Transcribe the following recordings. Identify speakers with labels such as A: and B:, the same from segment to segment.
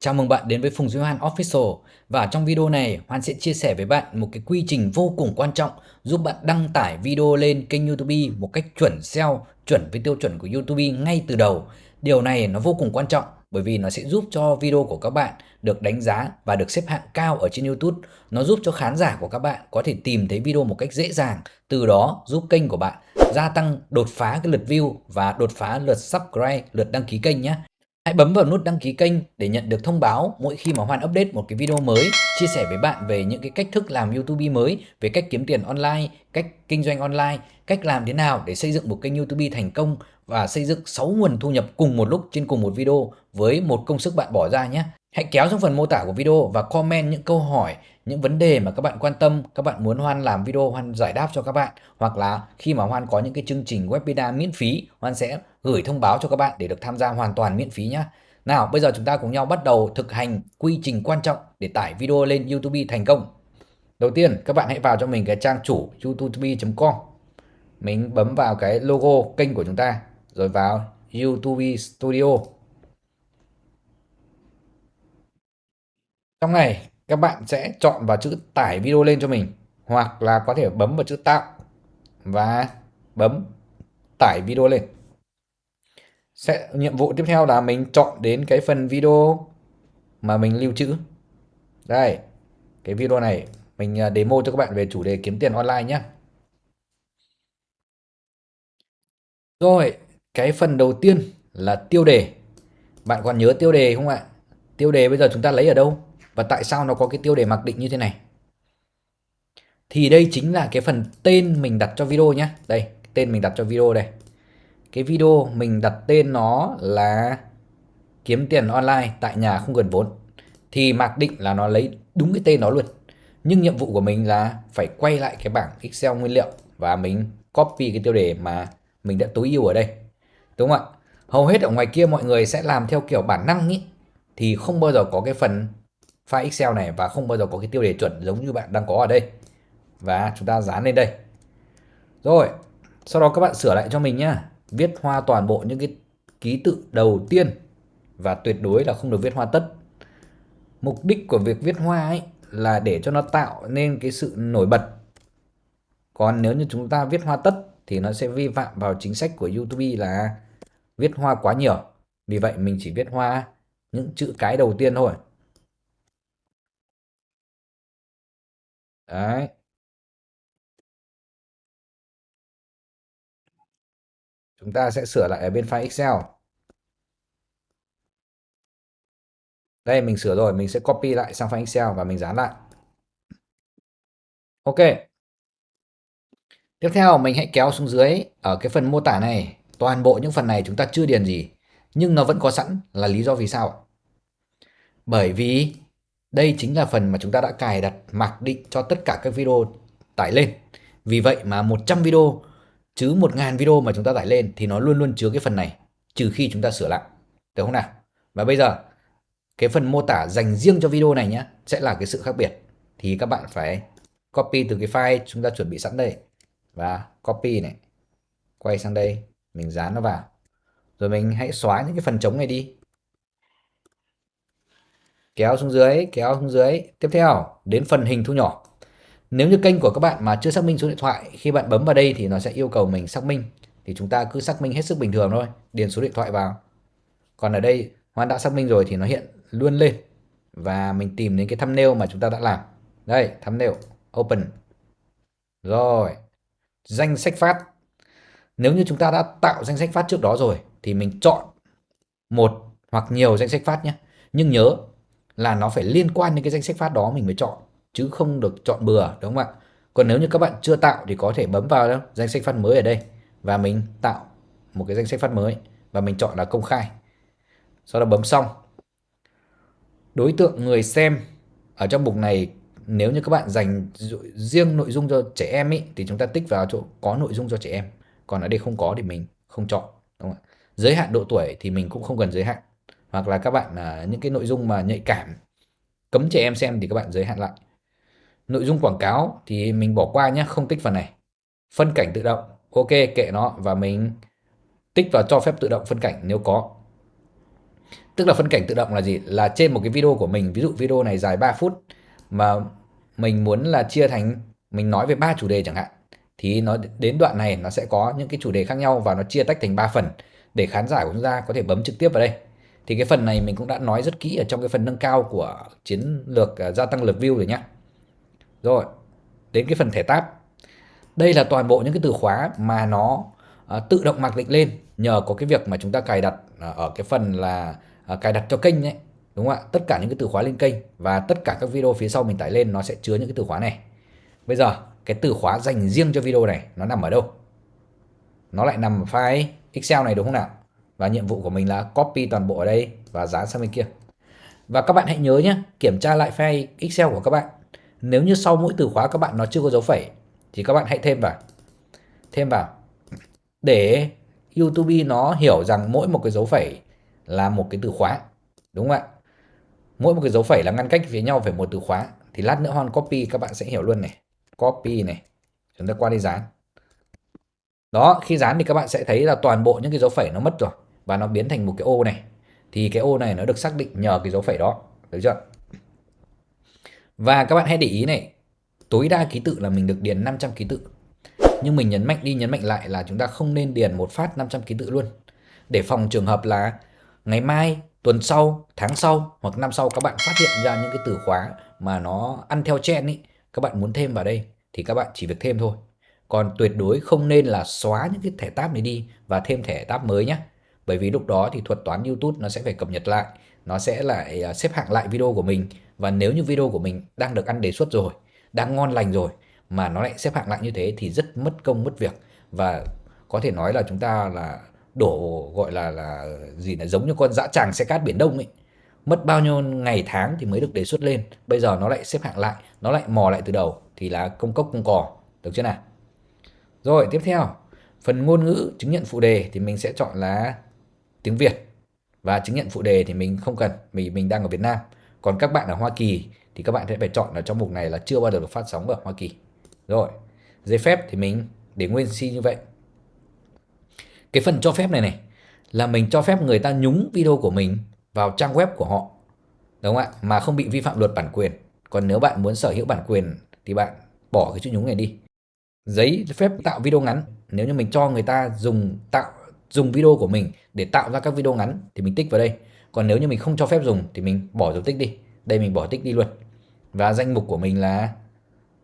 A: Chào mừng bạn đến với Phùng Duy Hoan Official và trong video này Hoan sẽ chia sẻ với bạn một cái quy trình vô cùng quan trọng giúp bạn đăng tải video lên kênh YouTube một cách chuẩn SEO, chuẩn với tiêu chuẩn của YouTube ngay từ đầu. Điều này nó vô cùng quan trọng bởi vì nó sẽ giúp cho video của các bạn được đánh giá và được xếp hạng cao ở trên YouTube. Nó giúp cho khán giả của các bạn có thể tìm thấy video một cách dễ dàng, từ đó giúp kênh của bạn gia tăng đột phá cái lượt view và đột phá lượt subscribe, lượt đăng ký kênh nhé. Hãy bấm vào nút đăng ký kênh để nhận được thông báo mỗi khi mà Hoan update một cái video mới, chia sẻ với bạn về những cái cách thức làm YouTube mới, về cách kiếm tiền online, cách kinh doanh online, cách làm thế nào để xây dựng một kênh YouTube thành công và xây dựng 6 nguồn thu nhập cùng một lúc trên cùng một video với một công sức bạn bỏ ra nhé. Hãy kéo xuống phần mô tả của video và comment những câu hỏi, những vấn đề mà các bạn quan tâm, các bạn muốn Hoan làm video Hoan giải đáp cho các bạn hoặc là khi mà Hoan có những cái chương trình webinar miễn phí, Hoan sẽ gửi thông báo cho các bạn để được tham gia hoàn toàn miễn phí nhé. Nào, bây giờ chúng ta cùng nhau bắt đầu thực hành quy trình quan trọng để tải video lên YouTube thành công. Đầu tiên, các bạn hãy vào cho mình cái trang chủ youtube.com. Mình bấm vào cái logo kênh của chúng ta, rồi vào YouTube Studio. Trong này, các bạn sẽ chọn vào chữ tải video lên cho mình, hoặc là có thể bấm vào chữ tạo và bấm tải video lên. Sẽ nhiệm vụ tiếp theo là mình chọn đến cái phần video mà mình lưu trữ. Đây cái video này mình à, demo cho các bạn về chủ đề kiếm tiền online nhé rồi cái phần đầu tiên là tiêu đề. Bạn còn nhớ tiêu đề không ạ? Tiêu đề bây giờ chúng ta lấy ở đâu? Và tại sao nó có cái tiêu đề mặc định như thế này? Thì đây chính là cái phần tên mình đặt cho video nhé đây, tên mình đặt cho video đây. Cái video mình đặt tên nó là kiếm tiền online tại nhà không cần vốn. Thì mặc định là nó lấy đúng cái tên nó luôn. Nhưng nhiệm vụ của mình là phải quay lại cái bảng Excel nguyên liệu và mình copy cái tiêu đề mà mình đã tối ưu ở đây. Đúng không ạ? Hầu hết ở ngoài kia mọi người sẽ làm theo kiểu bản năng ý. Thì không bao giờ có cái phần file Excel này và không bao giờ có cái tiêu đề chuẩn giống như bạn đang có ở đây và chúng ta dán lên đây rồi, sau đó các bạn sửa lại cho mình nhá viết hoa toàn bộ những cái ký tự đầu tiên và tuyệt đối là không được viết hoa tất. Mục đích của việc viết hoa ấy là để cho nó tạo nên cái sự nổi bật. Còn nếu như chúng ta viết hoa tất thì nó sẽ vi phạm vào chính sách của YouTube là viết hoa quá nhiều. Vì vậy mình chỉ viết hoa những chữ cái đầu tiên thôi. Đấy. Chúng ta sẽ sửa lại ở bên file Excel. Đây mình sửa rồi, mình sẽ copy lại sang file Excel và mình dán lại. Ok. Tiếp theo mình hãy kéo xuống dưới ở cái phần mô tả này. Toàn bộ những phần này chúng ta chưa điền gì. Nhưng nó vẫn có sẵn là lý do vì sao? Bởi vì đây chính là phần mà chúng ta đã cài đặt, mặc định cho tất cả các video tải lên. Vì vậy mà 100 video, chứ 1.000 video mà chúng ta tải lên thì nó luôn luôn chứa cái phần này, trừ khi chúng ta sửa lại. Được không nào? Và bây giờ, cái phần mô tả dành riêng cho video này nhé, sẽ là cái sự khác biệt. Thì các bạn phải copy từ cái file chúng ta chuẩn bị sẵn đây. Và copy này, quay sang đây, mình dán nó vào. Rồi mình hãy xóa những cái phần trống này đi kéo xuống dưới kéo xuống dưới tiếp theo đến phần hình thu nhỏ nếu như kênh của các bạn mà chưa xác minh số điện thoại, khi bạn bấm vào đây thì nó sẽ yêu cầu mình xác minh. Thì chúng ta cứ xác minh hết sức bình thường thôi, điền số điện thoại vào. Còn ở đây Hoan đã xác minh rồi thì nó hiện luôn lên. Và mình tìm đến cái thumbnail mà chúng ta đã làm. Đây, thumbnail, open. Rồi, danh sách phát. Nếu như chúng ta đã tạo danh sách phát trước đó rồi thì mình chọn một hoặc nhiều danh sách phát nhé. Nhưng nhớ là nó phải liên quan đến cái danh sách phát đó mình mới chọn chứ không được chọn bừa đúng không ạ còn nếu như các bạn chưa tạo thì có thể bấm vào đó, danh sách phát mới ở đây và mình tạo một cái danh sách phát mới và mình chọn là công khai sau đó bấm xong đối tượng người xem ở trong mục này nếu như các bạn dành riêng nội dung cho trẻ em ý, thì chúng ta tích vào chỗ có nội dung cho trẻ em còn ở đây không có thì mình không chọn đúng không? ạ? giới hạn độ tuổi thì mình cũng không cần giới hạn hoặc là các bạn à, những cái nội dung mà nhạy cảm cấm trẻ em xem thì các bạn giới hạn lại Nội dung quảng cáo thì mình bỏ qua nhé, không tích phần này. Phân cảnh tự động, ok kệ nó và mình tích vào cho phép tự động phân cảnh nếu có. Tức là phân cảnh tự động là gì? Là trên một cái video của mình, ví dụ video này dài 3 phút mà mình muốn là chia thành mình nói về ba chủ đề chẳng hạn thì nó đến đoạn này nó sẽ có những cái chủ đề khác nhau và nó chia tách thành 3 phần để khán giả của chúng ta có thể bấm trực tiếp vào đây. Thì cái phần này mình cũng đã nói rất kỹ ở trong cái phần nâng cao của chiến lược à, gia tăng lượt view rồi nhé. Rồi, đến cái phần thẻ tab. Đây là toàn bộ những cái từ khóa mà nó uh, tự động mặc định lên nhờ có cái việc mà chúng ta cài đặt uh, ở cái phần là uh, cài đặt cho kênh ấy. Đúng không ạ? Tất cả những cái từ khóa lên kênh và tất cả các video phía sau mình tải lên nó sẽ chứa những cái từ khóa này. Bây giờ cái từ khóa dành riêng cho video này nó nằm ở đâu? Nó lại nằm ở file Excel này đúng không nào? Và nhiệm vụ của mình là copy toàn bộ ở đây và dán sang bên kia. Và các bạn hãy nhớ nhé, kiểm tra lại file Excel của các bạn. Nếu như sau mỗi từ khóa các bạn nó chưa có dấu phẩy thì các bạn hãy thêm vào. Thêm vào. Để YouTube nó hiểu rằng mỗi một cái dấu phẩy là một cái từ khóa. Đúng không ạ? Mỗi một cái dấu phẩy là ngăn cách với nhau phải một từ khóa. Thì lát nữa Hoan copy các bạn sẽ hiểu luôn này. Copy này. Chúng ta qua đi dán. Đó, khi dán thì các bạn sẽ thấy là toàn bộ những cái dấu phẩy nó mất rồi và nó biến thành một cái ô này. Thì cái ô này nó được xác định nhờ cái dấu phẩy đó, được chưa? Và các bạn hãy để ý này, tối đa ký tự là mình được điền 500 ký tự. Nhưng mình nhấn mạnh đi nhấn mạnh lại là chúng ta không nên điền một phát 500 ký tự luôn. Để phòng trường hợp là ngày mai, tuần sau, tháng sau hoặc năm sau các bạn phát hiện ra những cái từ khóa mà nó ăn theo trend ý, các bạn muốn thêm vào đây thì các bạn chỉ việc thêm thôi. Còn tuyệt đối không nên là xóa những cái thẻ tab này đi và thêm thẻ tab mới nhé. Bởi vì lúc đó thì thuật toán YouTube nó sẽ phải cập nhật lại, nó sẽ lại à, xếp hạng lại video của mình. Và nếu như video của mình đang được ăn đề xuất rồi, đang ngon lành rồi mà nó lại xếp hạng lại như thế thì rất mất công mất việc. Và có thể nói là chúng ta là đổ gọi là là gì là giống như con dã tràng xe cát biển đông ấy. Mất bao nhiêu ngày tháng thì mới được đề xuất lên. Bây giờ nó lại xếp hạng lại nó lại mò lại từ đầu thì là công cốc công cò. Được chưa nào? Rồi tiếp theo. Phần ngôn ngữ chứng nhận phụ đề thì mình sẽ chọn là tiếng Việt. Và chứng nhận phụ đề thì mình không cần, vì mình đang ở Việt Nam. Còn các bạn ở Hoa Kỳ thì các bạn sẽ phải chọn ở trong mục này là chưa bao giờ được phát sóng ở Hoa Kỳ. Rồi, giấy phép thì mình để nguyên si như vậy. Cái phần cho phép này này, là mình cho phép người ta nhúng video của mình vào trang web của họ. Đúng không ạ? Mà không bị vi phạm luật bản quyền. Còn nếu bạn muốn sở hữu bản quyền thì bạn bỏ cái chữ nhúng này đi. Giấy phép tạo video ngắn. Nếu như mình cho người ta dùng tạo dùng video của mình để tạo ra các video ngắn thì mình tích vào đây. Còn nếu như mình không cho phép dùng thì mình bỏ dấu tích đi. Đây mình bỏ tích đi luôn. Và danh mục của mình là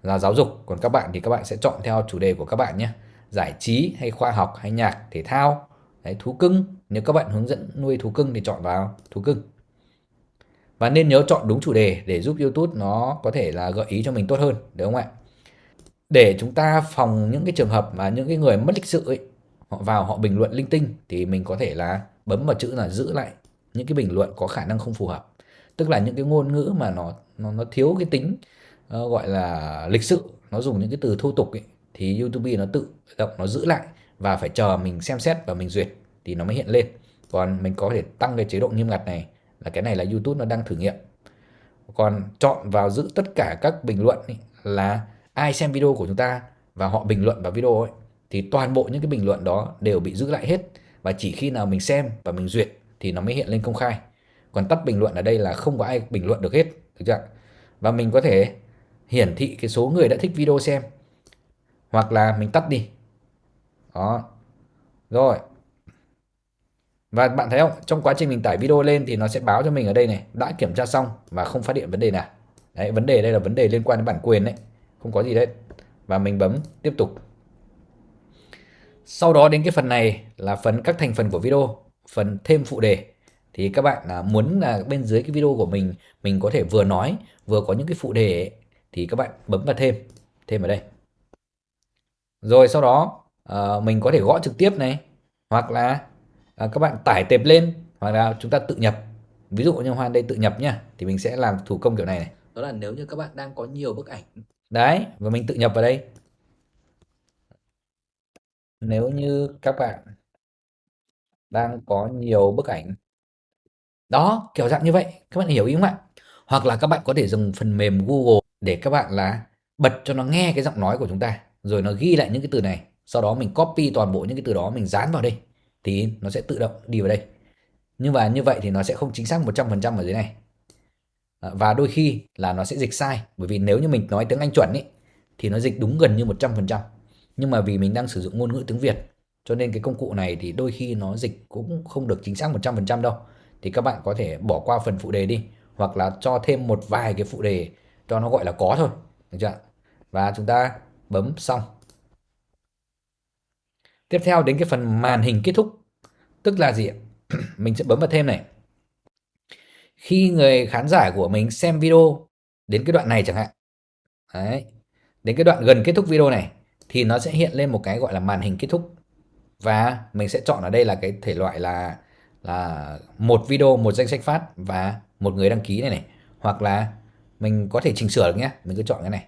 A: là giáo dục. Còn các bạn thì các bạn sẽ chọn theo chủ đề của các bạn nhé. Giải trí hay khoa học hay nhạc thể thao Đấy, thú cưng. Nếu các bạn hướng dẫn nuôi thú cưng thì chọn vào thú cưng. Và nên nhớ chọn đúng chủ đề để giúp YouTube nó có thể là gợi ý cho mình tốt hơn đúng không ạ? Để chúng ta phòng những cái trường hợp mà những cái người mất lịch sự ấy họ vào họ bình luận linh tinh thì mình có thể là bấm vào chữ là giữ lại những cái bình luận có khả năng không phù hợp. Tức là những cái ngôn ngữ mà nó nó, nó thiếu cái tính uh, gọi là lịch sự nó dùng những cái từ thô tục ấy, thì YouTube nó tự động nó giữ lại và phải chờ mình xem xét và mình duyệt thì nó mới hiện lên. Còn mình có thể tăng cái chế độ nghiêm ngặt này là cái này là YouTube nó đang thử nghiệm. Còn chọn vào giữ tất cả các bình luận ấy, là ai xem video của chúng ta và họ bình luận vào video ấy thì toàn bộ những cái bình luận đó đều bị giữ lại hết. Và chỉ khi nào mình xem và mình duyệt thì nó mới hiện lên công khai. Còn tắt bình luận ở đây là không có ai bình luận được hết, được chưa và mình có thể hiển thị cái số người đã thích video xem. Hoặc là mình tắt đi. Đó. Rồi. Và bạn thấy không? Trong quá trình mình tải video lên thì nó sẽ báo cho mình ở đây này. Đã kiểm tra xong và không phát hiện vấn đề nào. Đấy, vấn đề đây là vấn đề liên quan đến bản quyền đấy. Không có gì đấy. Và mình bấm tiếp tục sau đó đến cái phần này là phần các thành phần của video phần thêm phụ đề. Thì các bạn à, muốn là bên dưới cái video của mình mình có thể vừa nói vừa có những cái phụ đề ấy, thì các bạn bấm vào thêm thêm ở đây. Rồi sau đó uh, mình có thể gõ trực tiếp này hoặc là uh, các bạn tải tệp lên hoặc là chúng ta tự nhập. Ví dụ như Hoan đây tự nhập nhá thì mình sẽ làm thủ công kiểu này này. Đó là nếu như các bạn đang có nhiều bức ảnh. Đấy và mình tự nhập vào đây nếu như các bạn đang có nhiều bức ảnh đó kiểu dạng như vậy các bạn hiểu ý không ạ? Hoặc là các bạn có thể dùng phần mềm Google để các bạn là bật cho nó nghe cái giọng nói của chúng ta rồi nó ghi lại những cái từ này sau đó mình copy toàn bộ những cái từ đó mình dán vào đây thì nó sẽ tự động đi vào đây. Nhưng mà như vậy thì nó sẽ không chính xác 100% ở dưới này. Ờ, và đôi khi là nó sẽ dịch sai bởi vì nếu như mình nói tiếng Anh chuẩn ý, thì nó dịch đúng gần như 100% nhưng mà vì mình đang sử dụng ngôn ngữ tiếng Việt, cho nên cái công cụ này thì đôi khi nó dịch cũng không được chính xác 100% đâu. Thì các bạn có thể bỏ qua phần phụ đề đi, hoặc là cho thêm một vài cái phụ đề cho nó gọi là có thôi, được chưa và chúng ta bấm xong. Tiếp theo đến cái phần màn hình kết thúc. Tức là gì mình sẽ bấm vào thêm này. Khi người khán giả của mình xem video đến cái đoạn này chẳng hạn. Đấy. Đến cái đoạn gần kết thúc video này thì nó sẽ hiện lên một cái gọi là màn hình kết thúc. Và mình sẽ chọn ở đây là cái thể loại là là một video một danh sách phát và một người đăng ký này này. Hoặc là mình có thể chỉnh sửa được nhé mình cứ chọn cái này.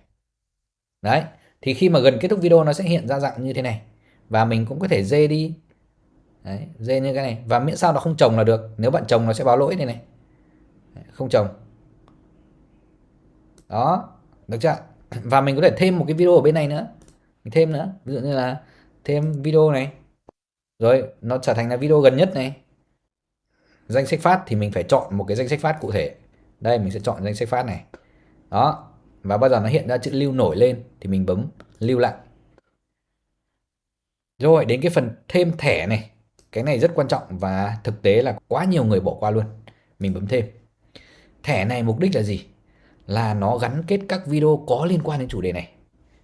A: Đấy thì khi mà gần kết thúc video nó sẽ hiện ra dạng như thế này. Và mình cũng có thể dê đi. Đấy, dê như cái này. Và miễn sao nó không trồng là được. Nếu bạn trồng nó sẽ báo lỗi này này. Không trồng đó được chưa? Và mình có thể thêm một cái video ở bên này nữa mình thêm nữa. Ví dụ như là thêm video này. Rồi, nó trở thành là video gần nhất này. Danh sách phát thì mình phải chọn một cái danh sách phát cụ thể. Đây, mình sẽ chọn danh sách phát này. Đó. Và bao giờ nó hiện ra chữ lưu nổi lên thì mình bấm lưu lại. Rồi, đến cái phần thêm thẻ này. Cái này rất quan trọng và thực tế là quá nhiều người bỏ qua luôn. Mình bấm thêm. Thẻ này mục đích là gì? Là nó gắn kết các video có liên quan đến chủ đề này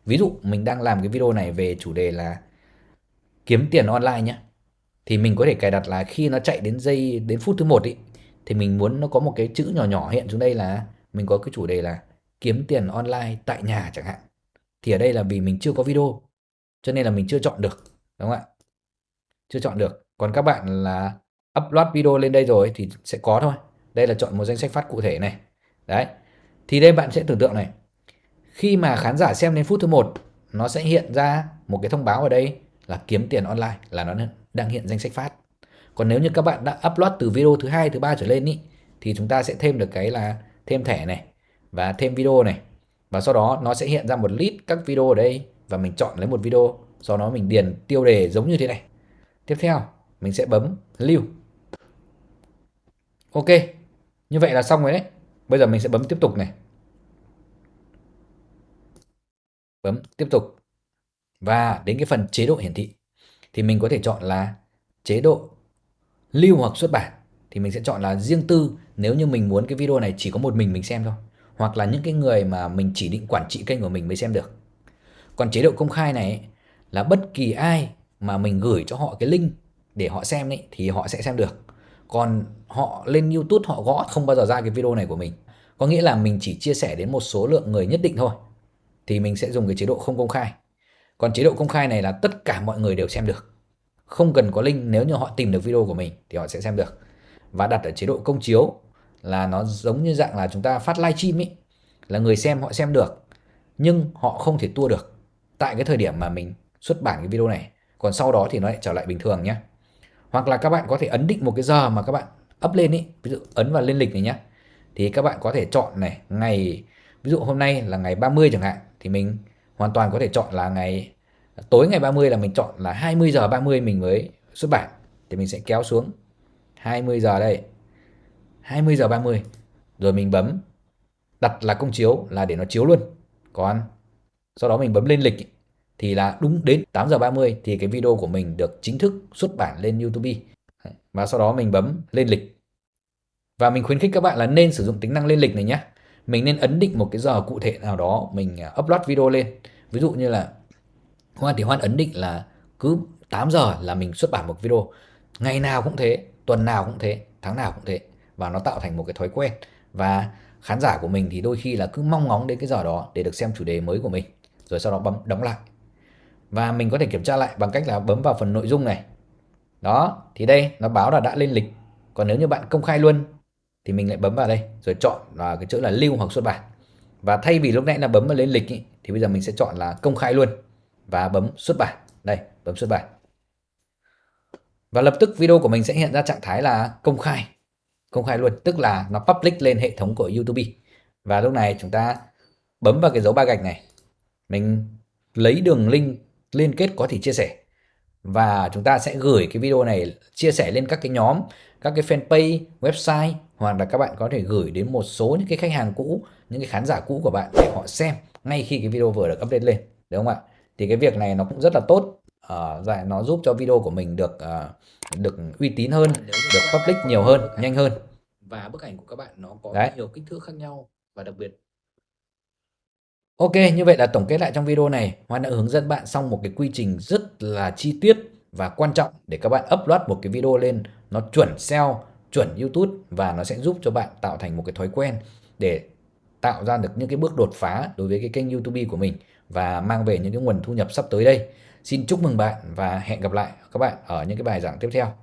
A: ví dụ mình đang làm cái video này về chủ đề là kiếm tiền online nhé thì mình có thể cài đặt là khi nó chạy đến giây, đến phút thứ một ý, thì mình muốn nó có một cái chữ nhỏ nhỏ hiện xuống đây là mình có cái chủ đề là kiếm tiền online tại nhà chẳng hạn. Thì ở đây là vì mình chưa có video, cho nên là mình chưa chọn được, đúng không ạ? Chưa chọn được. Còn các bạn là upload video lên đây rồi thì sẽ có thôi. Đây là chọn một danh sách phát cụ thể này. Đấy. Thì đây bạn sẽ tưởng tượng này khi mà khán giả xem đến phút thứ một nó sẽ hiện ra một cái thông báo ở đây là kiếm tiền online là nó đang hiện danh sách phát. Còn nếu như các bạn đã upload từ video thứ hai thứ ba trở lên ý, thì chúng ta sẽ thêm được cái là thêm thẻ này và thêm video này. Và sau đó nó sẽ hiện ra một list các video ở đây và mình chọn lấy một video sau đó mình điền tiêu đề giống như thế này. Tiếp theo mình sẽ bấm lưu. Ok như vậy là xong rồi đấy. Bây giờ mình sẽ bấm tiếp tục này. Bấm tiếp tục. Và đến cái phần chế độ hiển thị thì mình có thể chọn là chế độ lưu hoặc xuất bản. Thì mình sẽ chọn là riêng tư nếu như mình muốn cái video này chỉ có một mình mình xem thôi hoặc là những cái người mà mình chỉ định quản trị kênh của mình mới xem được. Còn chế độ công khai này là bất kỳ ai mà mình gửi cho họ cái link để họ xem ấy, thì họ sẽ xem được. Còn họ lên YouTube họ gõ không bao giờ ra cái video này của mình. Có nghĩa là mình chỉ chia sẻ đến một số lượng người nhất định thôi thì mình sẽ dùng cái chế độ không công khai. Còn chế độ công khai này là tất cả mọi người đều xem được. Không cần có link, nếu như họ tìm được video của mình thì họ sẽ xem được. Và đặt ở chế độ công chiếu là nó giống như dạng là chúng ta phát live stream ấy là người xem, họ xem được, nhưng họ không thể tua được tại cái thời điểm mà mình xuất bản cái video này. Còn sau đó thì nó lại trở lại bình thường nhé hoặc là các bạn có thể ấn định một cái giờ mà các bạn up lên ý, ví dụ ấn vào lên lịch này nhé thì các bạn có thể chọn này, ngày, ví dụ hôm nay là ngày 30 chẳng hạn thì mình hoàn toàn có thể chọn là ngày, tối ngày 30 là mình chọn là 20 giờ 30 mình mới xuất bản. Thì mình sẽ kéo xuống 20 giờ đây 20 giờ 30 rồi mình bấm, đặt là công chiếu là để nó chiếu luôn. Còn sau đó mình bấm lên lịch thì là đúng đến 8 giờ 30 thì cái video của mình được chính thức xuất bản lên YouTube. Và sau đó mình bấm lên lịch. Và mình khuyến khích các bạn là nên sử dụng tính năng lên lịch này nhé mình nên ấn định một cái giờ cụ thể nào đó, mình à, upload video lên. Ví dụ như là, Hoan thì Hoan ấn định là cứ 8 giờ là mình xuất bản một video. Ngày nào cũng thế, tuần nào cũng thế, tháng nào cũng thế. Và nó tạo thành một cái thói quen. Và khán giả của mình thì đôi khi là cứ mong ngóng đến cái giờ đó để được xem chủ đề mới của mình, rồi sau đó bấm, đóng lại. Và mình có thể kiểm tra lại bằng cách là bấm vào phần nội dung này. Đó, thì đây, nó báo là đã lên lịch. Còn nếu như bạn công khai luôn thì mình lại bấm vào đây rồi chọn là cái chữ là lưu hoặc xuất bản. Và thay vì lúc nãy là bấm vào lên lịch ý, thì bây giờ mình sẽ chọn là công khai luôn. Và bấm xuất bản. Đây bấm xuất bản. Và lập tức video của mình sẽ hiện ra trạng thái là công khai. Công khai luôn tức là nó public lên hệ thống của YouTube. Và lúc này chúng ta bấm vào cái dấu ba gạch này. Mình lấy đường link liên kết có thể chia sẻ. Và chúng ta sẽ gửi cái video này chia sẻ lên các cái nhóm, các cái fanpage, website hoặc là các bạn có thể gửi đến một số những cái khách hàng cũ, những cái khán giả cũ của bạn để họ xem ngay khi cái video vừa được update lên, đúng không ạ? Thì cái việc này nó cũng rất là tốt, uh, nó giúp cho video của mình được uh, được uy tín hơn, được public nhiều hơn, nhanh hơn. Và bức ảnh của các bạn nó có Đấy. nhiều kích thước khác nhau và đặc biệt Ok, như vậy là tổng kết lại trong video này, Hoan đã hướng dẫn bạn xong một cái quy trình rất là chi tiết và quan trọng để các bạn upload một cái video lên nó chuẩn SEO, chuẩn YouTube và nó sẽ giúp cho bạn tạo thành một cái thói quen để tạo ra được những cái bước đột phá đối với cái kênh YouTube của mình và mang về những cái nguồn thu nhập sắp tới đây. Xin chúc mừng bạn và hẹn gặp lại các bạn ở những cái bài giảng tiếp theo.